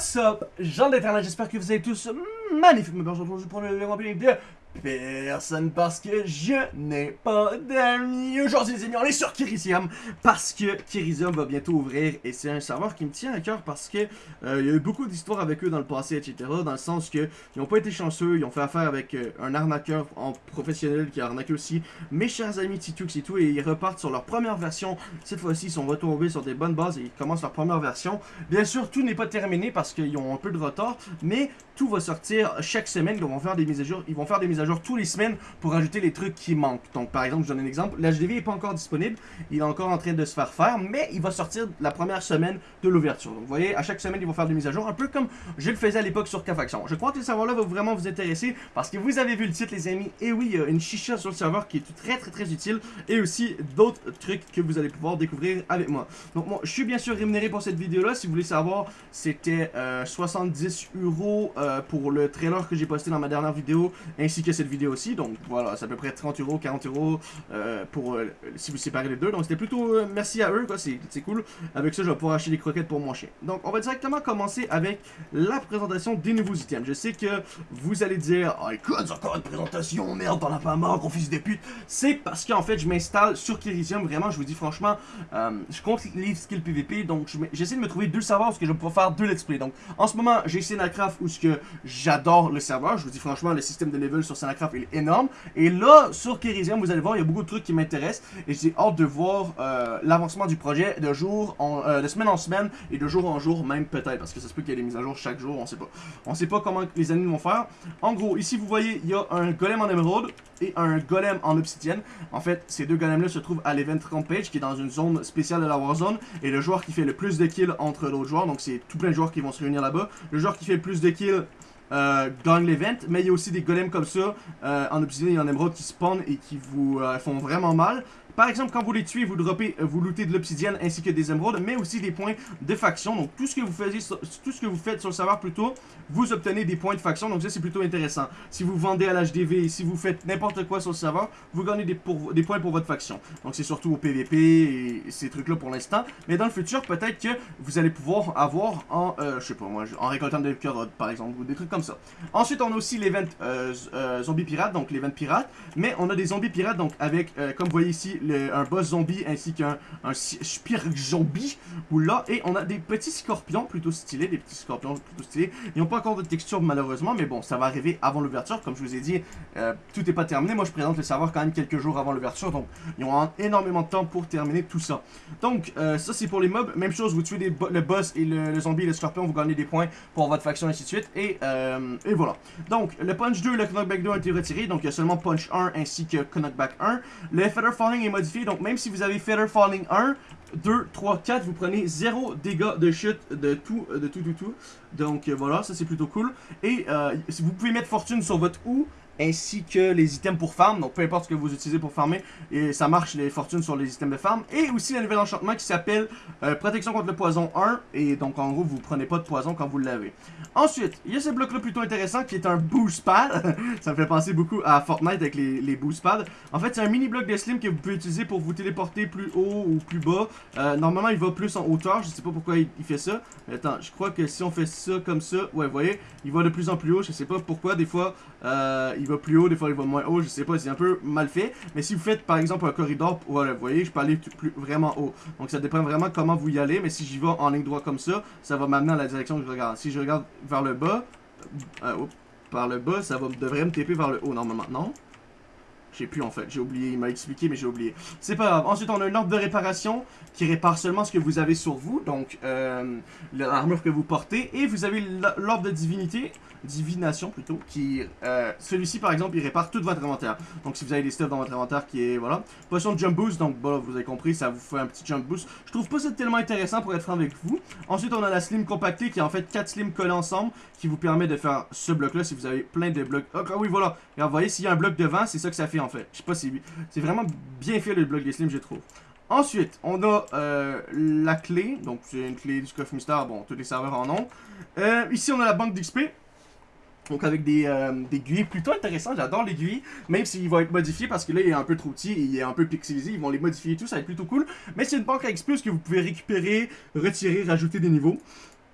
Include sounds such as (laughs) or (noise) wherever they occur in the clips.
What's up, gens d'internet, j'espère que vous allez tous magnifiquement bien. Aujourd'hui pour le de personne parce que je n'ai pas d'amis. Aujourd'hui les amis, on est sur Kirisium parce que Kirisium va bientôt ouvrir et c'est un serveur qui me tient à cœur parce que euh, il y a eu beaucoup d'histoires avec eux dans le passé, etc. Dans le sens que ils n'ont pas été chanceux, ils ont fait affaire avec euh, un arnaqueur en professionnel qui a arnaqué aussi mes chers amis Titux et tout et ils repartent sur leur première version. Cette fois-ci, ils sont retombés sur des bonnes bases et ils commencent leur première version. Bien sûr, tout n'est pas terminé parce qu'ils ont un peu de retard, mais tout va sortir chaque semaine. Ils vont faire des mises à jour, ils vont faire des mises à jour tous les semaines pour ajouter les trucs qui manquent. Donc par exemple, je donne un exemple, l'HDV n'est pas encore disponible, il est encore en train de se faire faire, mais il va sortir la première semaine de l'ouverture. Donc vous voyez, à chaque semaine, ils vont faire des mises à jour, un peu comme je le faisais à l'époque sur K-Faction. Je crois que le serveur-là va vraiment vous intéresser parce que vous avez vu le titre les amis, et oui, il y a une chicha sur le serveur qui est très très très utile, et aussi d'autres trucs que vous allez pouvoir découvrir avec moi. Donc moi, je suis bien sûr rémunéré pour cette vidéo-là, si vous voulez savoir, c'était 70 euh, euros euh, pour le trailer que j'ai posté dans ma dernière vidéo, ainsi que cette vidéo aussi. Donc voilà, c'est à peu près 30 euros, 40 euros euh, pour euh, si vous séparez les deux. Donc c'était plutôt merci à eux, quoi, c'est cool. Avec ça, je vais pouvoir acheter des croquettes pour mon chien. Donc on va directement commencer avec la présentation des nouveaux items. Je sais que vous allez dire, oh écoute, encore une présentation, merde, t'en as pas marre, qu'on fils de pute. C'est parce qu'en fait, je m'installe sur Kirisium, vraiment, je vous dis franchement, je compte les skills PVP, donc j'essaie de me trouver deux serveurs parce que je vais pouvoir faire deux let's play. Donc en ce moment, j'ai Senacraft où ce que j'adore le serveur. Je vous dis franchement, le système de level sur Senacraft est énorme. Et là, sur Kerisium, vous allez voir, il y a beaucoup de trucs qui m'intéressent. Et j'ai hâte de voir euh, l'avancement du projet de jour en, euh, de semaine en semaine et de jour en jour même peut-être. Parce que ça se peut qu'il y ait des mises à jour chaque jour, on sait pas. On sait pas comment les ennemis vont faire. En gros, ici vous voyez, il y a un golem en émeraude et un golem en obsidienne. En fait, ces deux golems-là se trouvent à l'event rampage qui est dans une zone spéciale de la Warzone. Et le joueur qui fait le plus de kills entre l'autre joueur, donc c'est tout plein de joueurs qui vont se réunir là-bas. Le joueur qui fait le plus de kills euh, gagne l'event, mais il y a aussi des golems comme ça euh, en obsidienne et en émeraude qui spawnent et qui vous euh, font vraiment mal. Par exemple, quand vous les tuez, vous droppez, euh, vous lootez de l'obsidienne ainsi que des émeraudes, mais aussi des points de faction. Donc tout ce que vous faites, tout ce que vous faites sur le serveur plutôt, vous obtenez des points de faction. Donc ça c'est plutôt intéressant. Si vous vendez à l'HDV, si vous faites n'importe quoi sur le serveur, vous gagnez des, points pour votre faction. Donc c'est surtout au PVP et ces trucs là pour l'instant. Mais dans le futur, peut-être que vous allez pouvoir avoir en, euh, je sais pas moi, en récoltant des carottes par exemple, ou des trucs comme ça. Ensuite on a aussi l'event euh, euh, zombie pirate, donc l'event pirate. Mais on a des zombies pirates, donc avec, comme vous voyez ici, un boss zombie ainsi qu'un un, zombie. Ou là, et on a des petits scorpions plutôt stylés, des petits scorpions plutôt stylés. Ils n'ont pas encore de texture malheureusement, mais bon, ça va arriver avant l'ouverture. Comme je vous ai dit, euh, tout n'est pas terminé. Moi, je présente le serveur quand même quelques jours avant l'ouverture, donc ils ont énormément de temps pour terminer tout ça. Donc, euh, ça c'est pour les mobs. Même chose, vous tuez le boss et le, zombie et le scorpion, vous gagnez des points pour votre faction, ainsi de suite. Et, euh, et voilà. Donc, le punch 2 et le knockback 2 ont été retirés, donc il y a seulement punch 1 ainsi que knockback 1. Le feather falling est modifié, donc même si vous avez Feather Falling 1, 2, 3, 4, vous prenez 0 dégâts de chute de tout, de tout, tout, tout. Donc euh, voilà, ça c'est plutôt cool. Et euh, vous pouvez mettre fortune sur votre OU ainsi que les items pour farm, donc peu importe ce que vous utilisez pour farmer, et ça marche les fortunes sur les items de farm, et aussi le nouvel enchantement qui s'appelle euh, protection contre le poison 1, et donc en gros vous prenez pas de poison quand vous l'avez. Ensuite, il y a ce bloc là plutôt intéressant qui est un boost pad, (laughs) ça me fait penser beaucoup à Fortnite avec les, boost pads. En fait c'est un mini bloc de slim que vous pouvez utiliser pour vous téléporter plus haut ou plus bas, normalement il va plus en hauteur, je sais pas pourquoi il, fait ça, attends, je crois que si on fait ça comme ça, ouais vous voyez, il va de plus en plus haut, je sais pas pourquoi, des fois euh, il va plus haut, des fois il va moins haut, je sais pas, c'est un peu mal fait. Mais si vous faites par exemple un corridor, voilà, vous voyez, je peux aller plus, vraiment haut. Donc ça dépend vraiment comment vous y allez, mais si j'y vais en ligne droite comme ça, ça va m'amener dans la direction que je regarde. Si je regarde vers le bas, euh, par le bas, ça va, devrait me taper vers le haut normalement, non? Je sais plus en fait, j'ai oublié, il m'a expliqué mais j'ai oublié. C'est pas grave. Ensuite on a une ordre de réparation qui répare seulement ce que vous avez sur vous, donc euh, l'armure que vous portez. Et vous avez l'ordre de divinité, divination plutôt, qui... Euh, Celui-ci par exemple il répare tout votre inventaire. Donc si vous avez des stuff dans votre inventaire qui est... Voilà. Potion de jump boost, donc voilà vous avez compris, ça vous fait un petit jump boost. Je trouve pas ça tellement intéressant pour être franc avec vous. Ensuite on a la slim compactée qui est en fait 4 slims collés ensemble qui vous permet de faire ce bloc là si vous avez plein de blocs. Ah oui voilà, et vous voyez s'il y a un bloc devant c'est ça que ça fait en fait. Je sais pas si... C'est vraiment bien fait le bloc des slims, je trouve. Ensuite, on a euh, la clé. Donc, c'est une clé du coffre mystère. Bon, tous les serveurs en ont. Euh, ici, on a la banque d'XP. Donc avec des, euh, plutôt intéressants, j'adore les GUI, même s'il va être modifié parce que là il est un peu trop petit, il est un peu pixelisé, ils vont les modifier et tout, ça va être plutôt cool. Mais c'est une banque à XP que vous pouvez récupérer, retirer, rajouter des niveaux?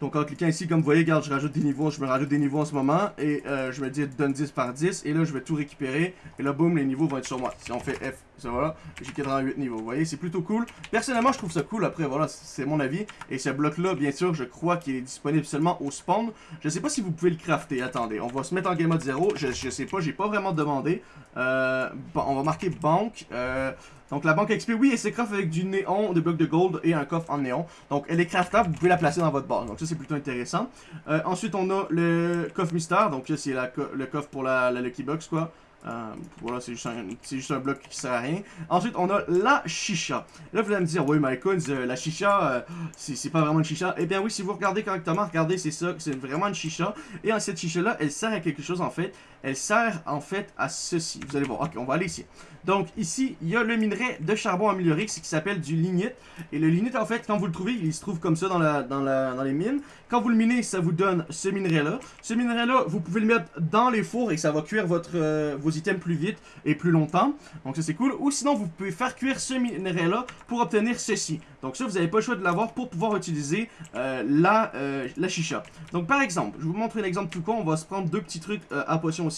Donc en cliquant ici, comme vous voyez, regarde, je rajoute des niveaux, je me rajoute des niveaux en ce moment, et euh, je me dis donne 10 par 10, et là je vais tout récupérer, et là boum, les niveaux vont être sur moi. Si on fait F, ça voilà, j'ai 88 niveaux, vous voyez, c'est plutôt cool. Personnellement, je trouve ça cool, après voilà, c'est mon avis, et ce bloc-là, bien sûr, je crois qu'il est disponible seulement au spawn. Je sais pas si vous pouvez le crafter, attendez, on va se mettre en game mode 0, je, je sais pas, j'ai pas vraiment demandé. Euh, on va marquer banque, euh, donc la banque XP, oui, elle se craft avec du néon, des blocs de gold et un coffre en néon. Donc elle est craftable, vous pouvez la placer dans votre base. Donc ça c'est plutôt intéressant. Euh, ensuite on a le coffre mystère, donc ça c'est le coffre pour la, Lucky Box quoi. Euh, voilà, c'est juste, un bloc qui sert à rien. Ensuite, on a la chicha. Là, vous allez me dire, oui, my euh, la chicha, euh, c'est pas vraiment une chicha. Eh bien oui, si vous regardez correctement, regardez, c'est ça, c'est vraiment une chicha. Et cette chicha-là, elle sert à quelque chose en fait. Elle sert en fait à ceci. Vous allez voir, ok, on va aller ici. Donc ici, il y a le minerai de charbon amélioré qui s'appelle du lignite. Et le lignite, en fait, quand vous le trouvez, il se trouve comme ça dans, la, dans, la, dans les mines. Quand vous le minez, ça vous donne ce minerai-là. Ce minerai-là, vous pouvez le mettre dans les fours et ça va cuire votre, euh, vos items plus vite et plus longtemps. Donc ça, c'est cool. Ou sinon, vous pouvez faire cuire ce minerai-là pour obtenir ceci. Donc ça, vous n'avez pas le choix de l'avoir pour pouvoir utiliser euh, la, euh, la chicha. Donc par exemple, je vous montrer un exemple tout con. On va se prendre deux petits trucs à potion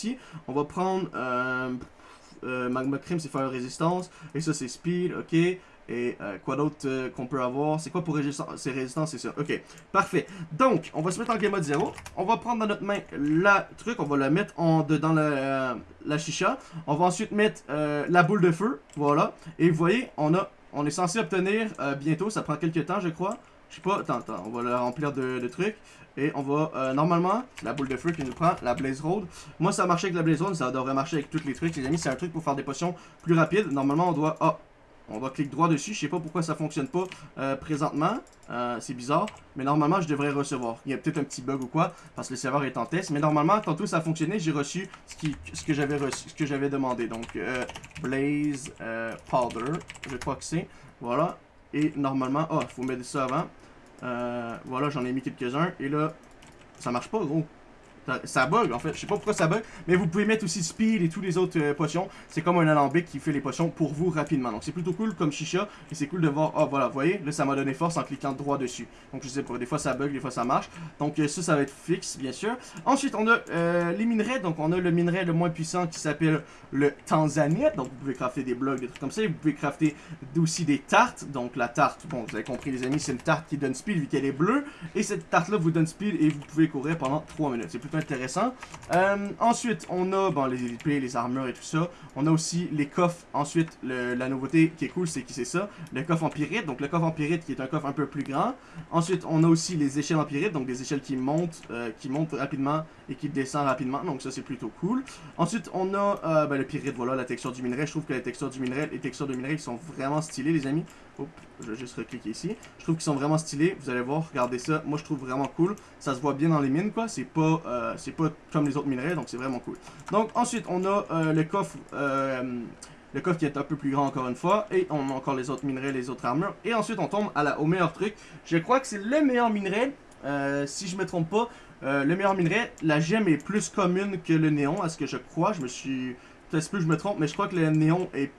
On va prendre... Euh, magma Cream, c'est faire résistance. Et ça, c'est speed, ok. Et euh, quoi d'autre euh, qu'on peut avoir? C'est quoi pour résistance C'est résistance, c'est ça. Ok, parfait. Donc, on va se mettre en game mode 0. On va prendre dans notre main la truc. On va la mettre en, la, la chicha. On va ensuite mettre la boule de feu. Voilà. Et vous voyez, on, a, on est censé obtenir bientôt. Ça prend quelques temps, je crois. Je sais pas. Attends, attends. On va la remplir de, trucs. Et on va, euh, normalement, la boule de feu qui nous prend, la Blaze Road. Moi, ça a avec la Blaze Road, ça devrait marcher avec tous les trucs. Les amis, c'est un truc pour faire des potions plus rapides. Normalement, on doit... Ah, on doit cliquer droit dessus. Je sais pas pourquoi ça fonctionne pas euh, présentement. Euh, c'est bizarre. Mais normalement, je devrais recevoir. Il y a peut-être un petit bug ou quoi, parce que le serveur est en test. Mais normalement, tantôt ça a fonctionné, j'ai reçu ce, qui, ce que j'avais reçu, ce que j'avais demandé. Donc, Blaze Powder, je crois que c'est. Voilà. Et normalement, oh, il faut mettre ça avant. Euh, voilà, j'en ai mis quelques-uns. Et là, ça marche pas, gros. Ça, bug en fait, je sais pas pourquoi ça bug, mais vous pouvez mettre aussi speed et tous les autres euh, potions. C'est comme un alambic qui fait les potions pour vous rapidement. Donc c'est plutôt cool comme chicha et c'est cool de voir, oh voilà, vous voyez, là ça m'a donné force en cliquant droit dessus. Donc je sais pas, des fois ça bug, des fois ça marche. Donc euh, ça, ça va être fixe bien sûr. Ensuite on a euh, les minerais, donc on a le minerai le moins puissant qui s'appelle le tanzanite. Donc vous pouvez crafter des blocs, des trucs comme ça. vous pouvez crafter aussi des tartes. Donc la tarte, bon vous avez compris les amis, c'est une tarte qui donne speed vu qu'elle est bleue. Et cette tarte là vous donne speed et vous pouvez courir pendant 3 minutes. C'est intéressant. Euh, ensuite, on a bon, les épées, les armures et tout ça. On a aussi les coffres. Ensuite, la nouveauté qui est cool, c'est qui c'est ça? Le coffre empirite. Donc, le coffre empirite qui est un coffre un peu plus grand. Ensuite, on a aussi les échelles empirites. Donc, des échelles qui montent, euh, qui montent rapidement et qui descendent rapidement. Donc, ça, c'est plutôt cool. Ensuite, on a euh, ben, le pyrite. Voilà, la texture du minerai. Je trouve que la texture du minerai, les textures de minerai, sont vraiment stylées, les amis. Je vais juste recliquer ici. Je trouve qu'ils sont vraiment stylés. Vous allez voir, regardez ça. Moi, je trouve vraiment cool. Ça se voit bien dans les mines, quoi. C'est pas, euh, pas comme les autres minerais, donc c'est vraiment cool. Donc, ensuite, on a euh, le coffre... Euh, le coffre qui est un peu plus grand encore une fois. Et on a encore les autres minerais, les autres armures. Et ensuite, on tombe à la, au meilleur truc. Je crois que c'est le meilleur minerai. si je me trompe pas. le meilleur minerai, la gemme est plus commune que le néon, à ce que je crois. Je me suis... Peut-être que je me trompe, mais je crois que le néon est...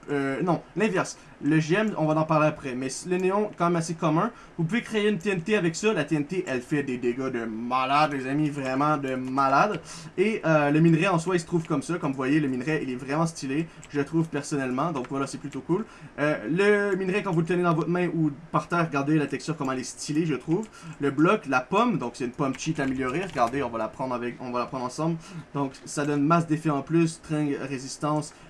non, l'inverse. Le GM, on va en parler après. Mais le néon, quand même assez commun. Vous pouvez créer une TNT avec ça. La TNT, elle fait des dégâts de malade, les amis. Vraiment de malade. Et euh, le minerai en soi, il se trouve comme ça. Comme vous voyez, le minerai, il est vraiment stylé. Je trouve personnellement. Donc voilà, c'est plutôt cool. Euh, le minerai, quand vous le tenez dans votre main ou par terre, regardez la texture, comment elle est stylée, je trouve. Le bloc, la pomme. Donc c'est une pomme cheat améliorée. Regardez, on va la prendre avec, on va la prendre ensemble. Donc ça donne masse d'effet en plus. Tringue, résistance.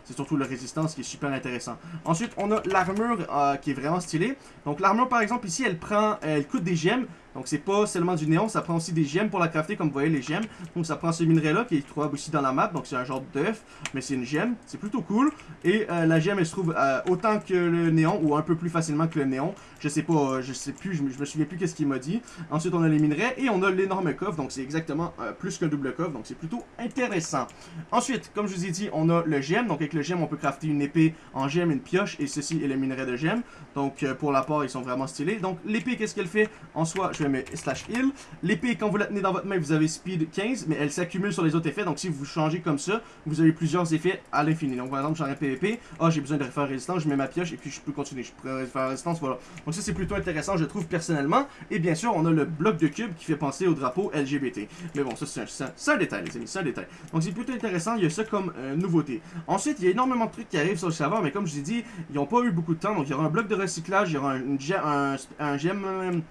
C'est surtout la résistance qui est super intéressant. Ensuite, on a l'armure euh, qui est vraiment stylée. Donc l'armure, par exemple, ici, elle prend, elle coûte des gemmes. Donc c'est pas seulement du néon, ça prend aussi des gemmes pour la crafter, comme vous voyez les gemmes. Donc ça prend ce minerai-là qui est trouvable aussi dans la map, donc c'est un genre d'œuf, mais c'est une gemme, c'est plutôt cool. Et euh, la gemme, elle se trouve euh, autant que le néon, ou un peu plus facilement que le néon. Je sais pas, euh, je sais plus, je me, souviens plus qu'est-ce qu'il m'a dit. Ensuite, on a les minerais, et on a l'énorme coffre, donc c'est exactement plus qu'un double coffre, donc c'est plutôt intéressant. Ensuite, comme je vous ai dit, on a le gemme, donc avec le gemme, on peut crafter une épée en gemme, une pioche, et ceci est le minerai de gemme. Donc pour la part, ils sont vraiment stylés. Donc l'épée, qu'est-ce qu'elle fait? En soi, mais slash heal. L'épée, quand vous la tenez dans votre main, vous avez speed 15, mais elle s'accumule sur les autres effets. Donc si vous changez comme ça, vous avez plusieurs effets à l'infini. Donc par exemple, j'en ai PVP. Ah, j'ai besoin de faire résistance, je mets ma pioche et puis je peux continuer. Je peux faire résistance, voilà. Donc ça, c'est plutôt intéressant, je trouve personnellement. Et bien sûr, on a le bloc de cube qui fait penser au drapeau LGBT. Mais bon, ça, c'est un, détail, les amis, c'est un détail. Donc c'est plutôt intéressant, il y a ça comme euh, nouveauté. Ensuite, il y a énormément de trucs qui arrivent sur le serveur, mais comme je l'ai dit, ils n'ont pas eu beaucoup de temps. Donc il y aura un bloc de recyclage, il y aura un, un, un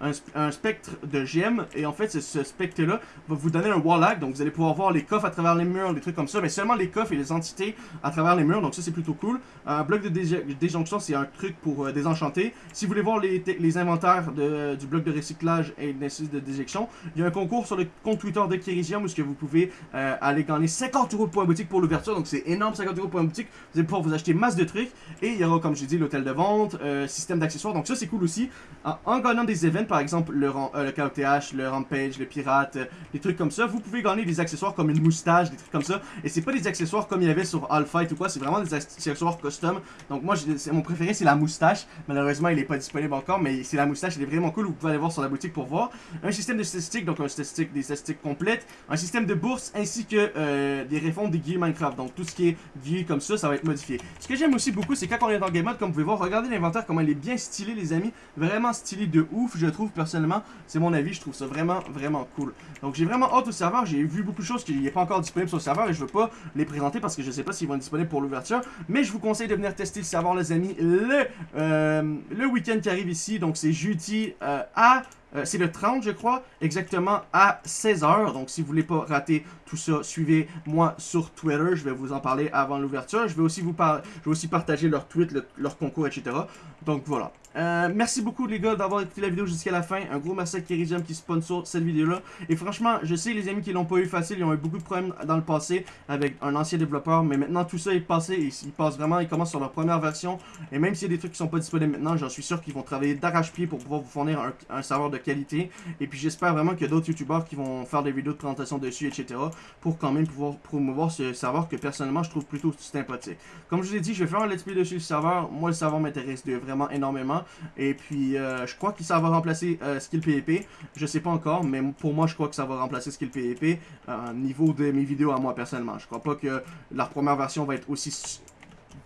un, spectre de gemmes. Et en fait, ce spectre-là va vous donner un wall Donc vous allez pouvoir voir les coffres à travers les murs, des trucs comme ça. Mais seulement les coffres et les entités à travers les murs. Donc ça, c'est plutôt cool. Un bloc de déjonction, c'est un truc pour euh, désenchanter. Si vous voulez voir les, inventaires de, du bloc de recyclage et de déjection, il y a un concours sur le compte Twitter de Kirisium où ce vous pouvez euh, aller gagner 50 euros de points boutique pour l'ouverture. Donc c'est énorme, 50 euros de points boutique. Vous allez pouvoir vous acheter masse de trucs. Et il y aura, comme je dit, l'hôtel de vente, euh, système d'accessoires. Donc ça, c'est cool aussi. En, gagnant des events, par exemple le, euh, le KOTH, le Rampage, le Pirate, des trucs comme ça, vous pouvez gagner des accessoires comme une moustache, des trucs comme ça. Et c'est pas des accessoires comme il y avait sur All Fight ou quoi, c'est vraiment des accessoires custom. Donc moi, mon préféré, c'est la moustache. Malheureusement, il est pas disponible encore, mais c'est la moustache, elle est vraiment cool. Vous pouvez aller voir sur la boutique pour voir. Un système de statistiques, donc un statistique, des statistiques complètes. Un système de bourse, ainsi que euh, des réformes des guillemets Minecraft. Donc tout ce qui est guillemets comme ça, ça va être modifié. Ce que j'aime aussi beaucoup, c'est quand on est dans Game Mode, comme vous pouvez voir, regardez l'inventaire, comment il est bien stylé, les amis. Vraiment stylé de ouf, je trouve, personnellement. C'est mon avis, je trouve ça vraiment, vraiment cool. Donc j'ai vraiment hâte au serveur. J'ai vu beaucoup de choses qui n'est pas encore disponible sur le serveur et je veux pas les présenter parce que je sais pas s'ils vont être disponibles pour l'ouverture. Mais je vous conseille de venir tester le serveur, les amis, le, euh, le week-end qui arrive ici. Donc c'est jeudi euh, à euh, c'est le 30, je crois, exactement à 16h. Donc, si vous voulez pas rater tout ça, suivez-moi sur Twitter. Je vais vous en parler avant l'ouverture. Je vais aussi vous je vais aussi partager leur tweet, leur concours, etc. Donc, voilà. Euh, merci beaucoup les gars d'avoir écouté la vidéo jusqu'à la fin. Un gros merci à Keridium qui sponsor cette vidéo-là. Et franchement, je sais les amis qui l'ont pas eu facile, ils ont eu beaucoup de problèmes dans le passé avec un ancien développeur. Mais maintenant tout ça est passé ils passent vraiment, ils commencent sur leur première version. Et même s'il y a des trucs qui sont pas disponibles maintenant, j'en suis sûr qu'ils vont travailler d'arrache-pied pour pouvoir vous fournir un, serveur de qualité. Et puis j'espère vraiment qu'il y a d'autres youtubeurs qui vont faire des vidéos de présentation dessus, etc. Pour quand même pouvoir promouvoir ce serveur que personnellement je trouve plutôt sympathique. Comme je vous ai dit, je vais faire un let's play dessus le serveur. Moi le serveur m'intéresse vraiment énormément. Et puis, euh, je crois que ça va remplacer euh, Skill PvP. Je sais pas encore, mais pour moi, je crois que ça va remplacer Skill PvP euh, niveau de mes vidéos à moi, personnellement. Je crois pas que leur première version va être aussi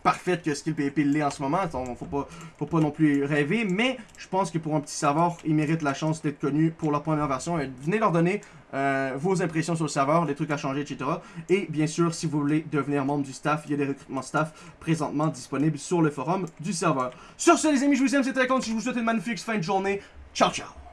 parfaite que Skill PvP l'est en ce moment. Faut pas, faut pas non plus rêver. Mais je pense que pour un petit savoir, ils méritent la chance d'être connus pour leur première version. Et venez leur donner euh, vos impressions sur le serveur, les trucs à changer, etc. Et bien sûr, si vous voulez devenir membre du staff, il y a des recrutements staff présentement disponibles sur le forum du serveur. Sur ce, les amis, je vous aime, c'était Icon. Je vous souhaite une magnifique fin de journée. Ciao, ciao!